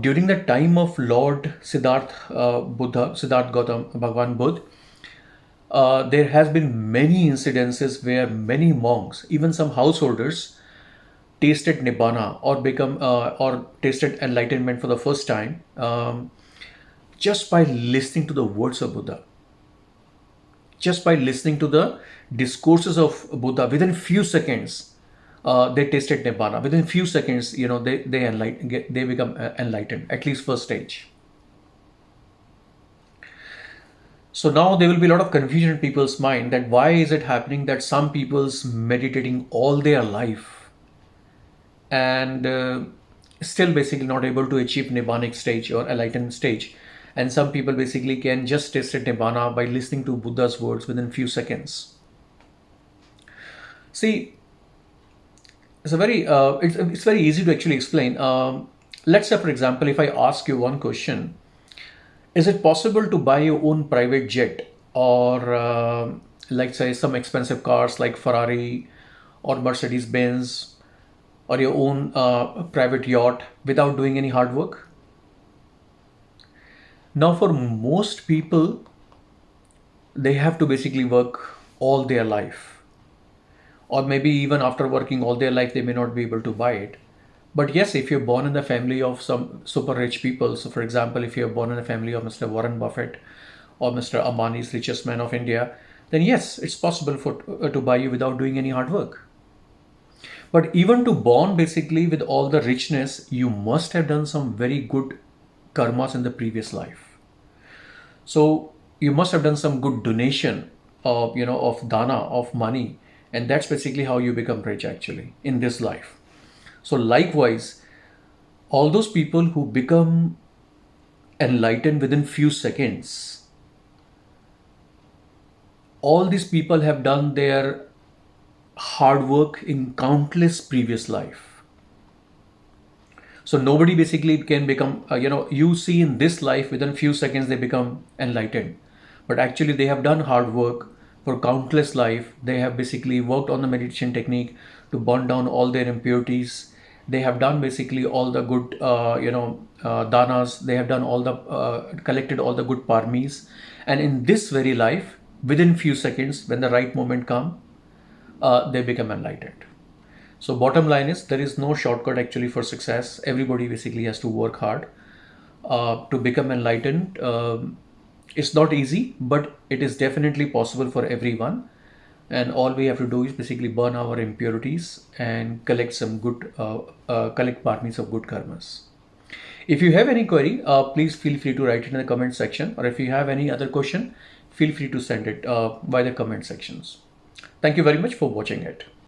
during the time of Lord Siddharth uh, Buddha, Siddharth Gautam, Bhagwan Buddha, uh, there has been many incidences where many monks, even some householders, tasted nibbana or become uh, or tasted enlightenment for the first time um, just by listening to the words of Buddha. Just by listening to the discourses of Buddha, within few seconds, uh, they tasted nibbana. Within few seconds, you know, they they enlighten, get, they become uh, enlightened. At least first stage. So now there will be a lot of confusion in people's mind that why is it happening that some people's meditating all their life and uh, still basically not able to achieve nibbanic stage or enlightened stage and some people basically can just taste it nibbana by listening to buddha's words within few seconds see it's a very uh, it's, it's very easy to actually explain. Um, let's say for example if i ask you one question is it possible to buy your own private jet or uh, like say some expensive cars like ferrari or mercedes benz or your own uh, private yacht without doing any hard work? Now for most people they have to basically work all their life or maybe even after working all their life they may not be able to buy it. But yes if you're born in the family of some super rich people so for example if you're born in the family of mr warren buffett or mr ambani's richest man of india then yes it's possible for uh, to buy you without doing any hard work. But even to born basically with all the richness you must have done some very good karmas in the previous life. So you must have done some good donation of you know of dana of money and that's basically how you become rich actually in this life. So likewise all those people who become enlightened within few seconds all these people have done their hard work in countless previous life. So nobody basically can become uh, you know you see in this life within few seconds they become enlightened. But actually they have done hard work for countless life they have basically worked on the meditation technique to burn down all their impurities. They have done basically all the good uh, you know uh, danas they have done all the uh, collected all the good parmis. And in this very life within few seconds when the right moment come uh, they become enlightened. So bottom line is there is no shortcut actually for success. Everybody basically has to work hard uh, to become enlightened um, it's not easy but it is definitely possible for everyone. And all we have to do is basically burn our impurities and collect some good uh, uh, collect parmis of good karmas. If you have any query uh, please feel free to write it in the comment section. Or if you have any other question feel free to send it uh, by the comment sections. Thank you very much for watching it